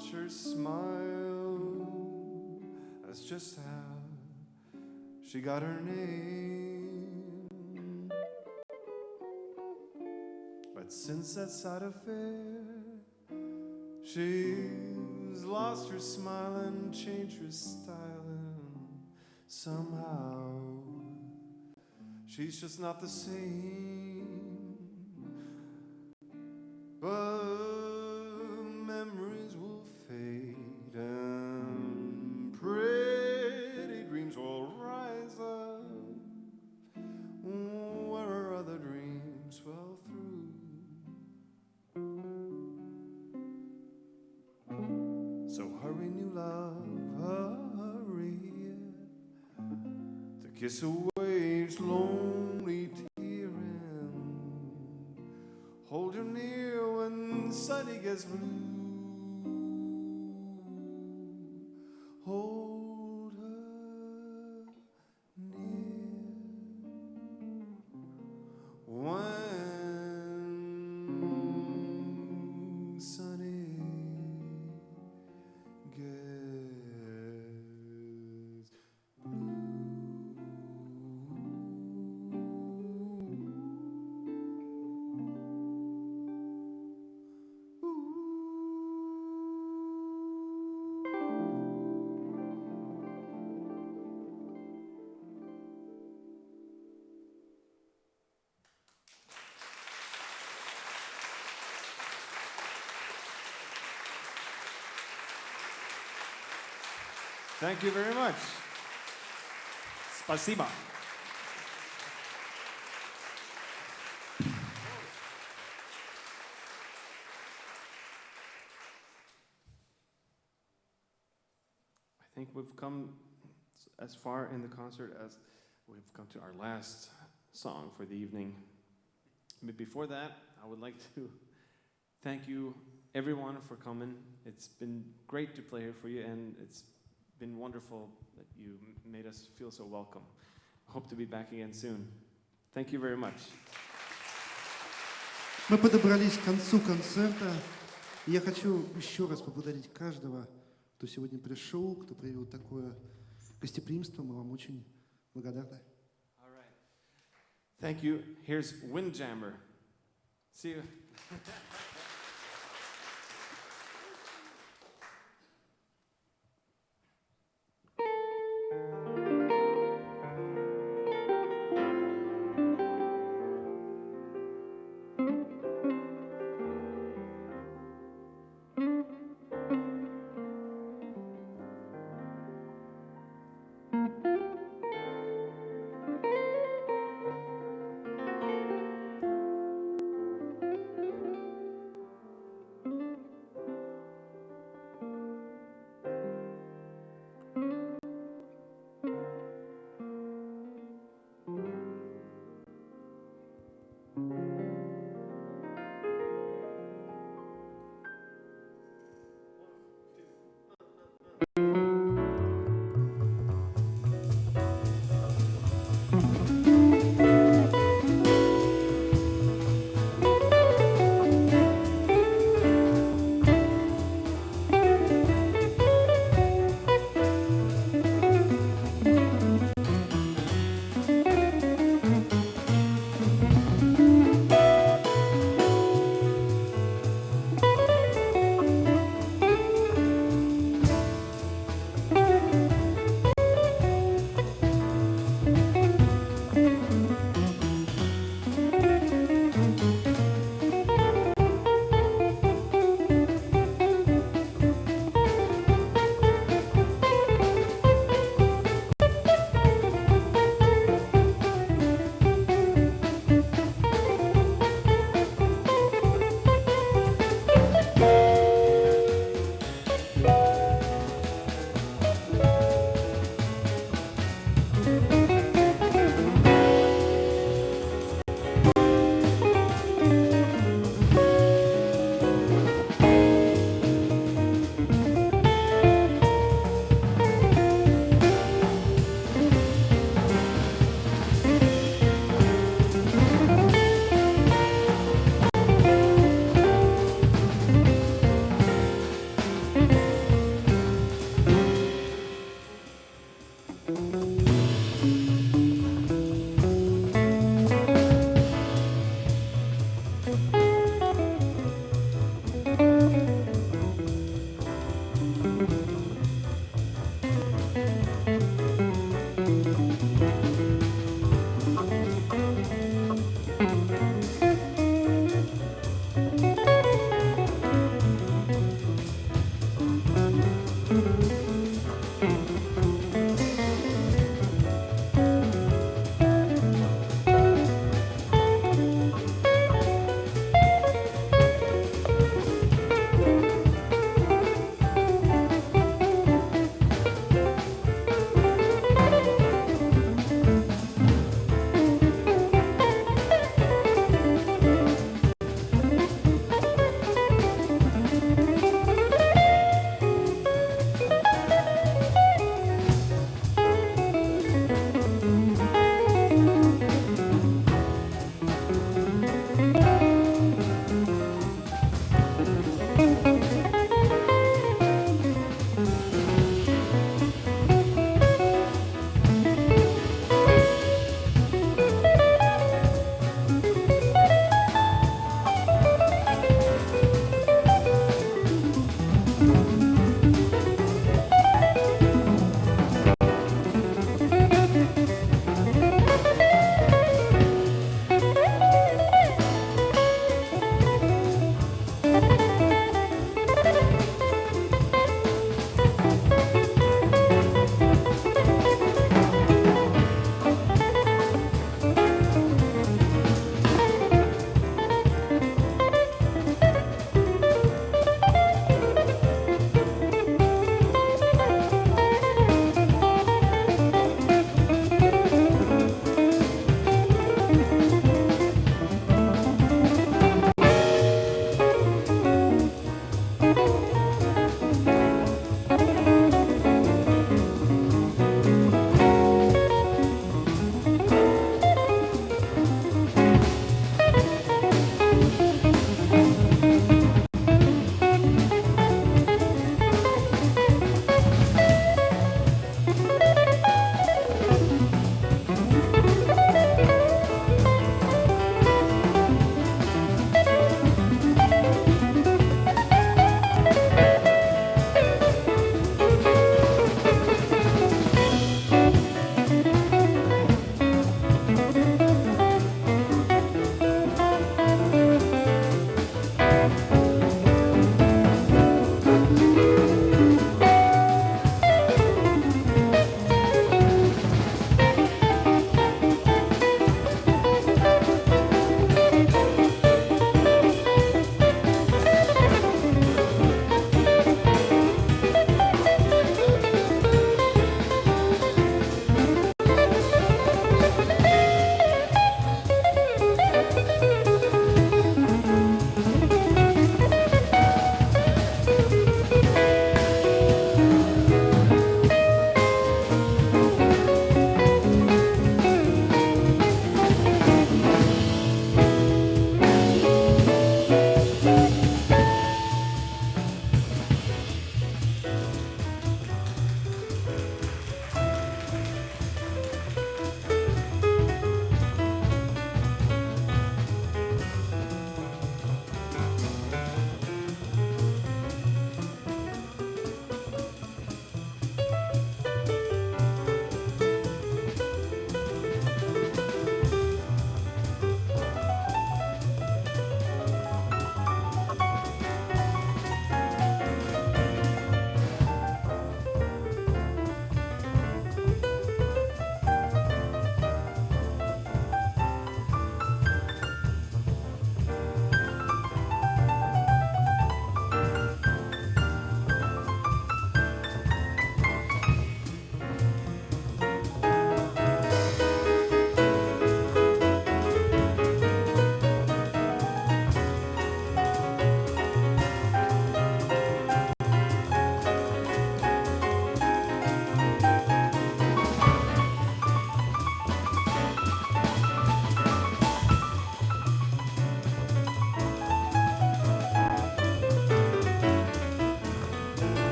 watch her smile. That's just how she got her name. But since that sad affair, she's lost her smile and changed her style. And somehow, she's just not the same. Thank you very much. Спасибо. I think we've come as far in the concert as we've come to our last song for the evening. But before that, I would like to thank you, everyone, for coming. It's been great to play here for you, and it's been wonderful that you made us feel so welcome. Hope to be back again soon. Thank you very much. Мы подобрались к концу концерта. Я хочу еще раз поблагодарить каждого, кто сегодня пришел, кто проявил такое гостеприимство. Мы вам очень благодарны. All right. Thank you. Here's Windjammer. See you. うん。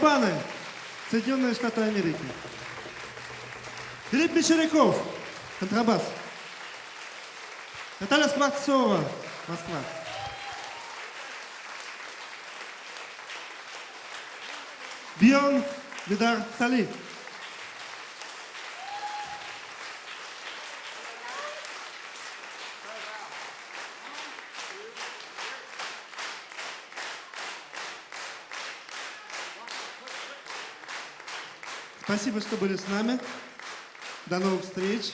Габаны, Соединенные Штаты Америки. Филипп Мещеряков, контрабас. Наталья Скворцова, Москва. Бион Видар Сали. Спасибо, что были с нами. До новых встреч.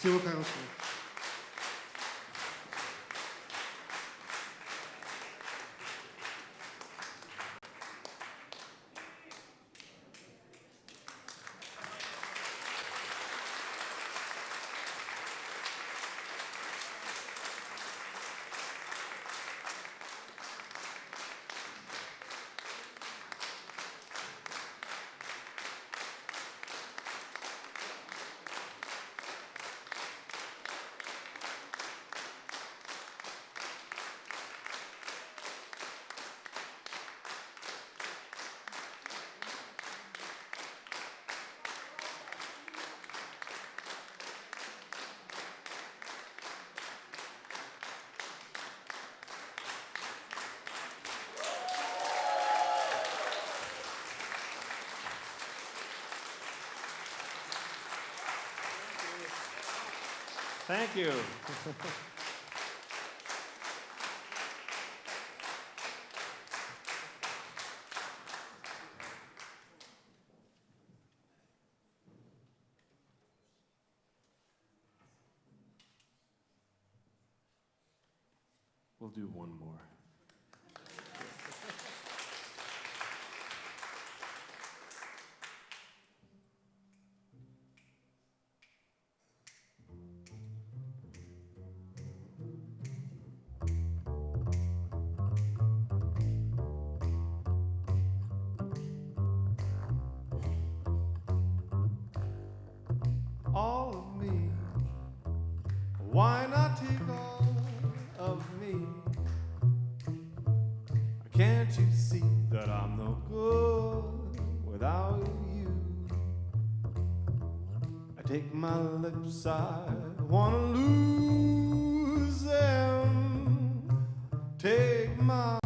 Всего хорошего. all of me? Why not take all of me? Can't you see that I'm no good without you? I take my lips, I wanna lose them. Take my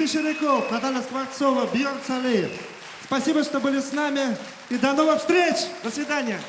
Мещеряков, Наталья Скворцова, Бьерн Салеев. Спасибо, что были с нами. И до новых встреч! До свидания!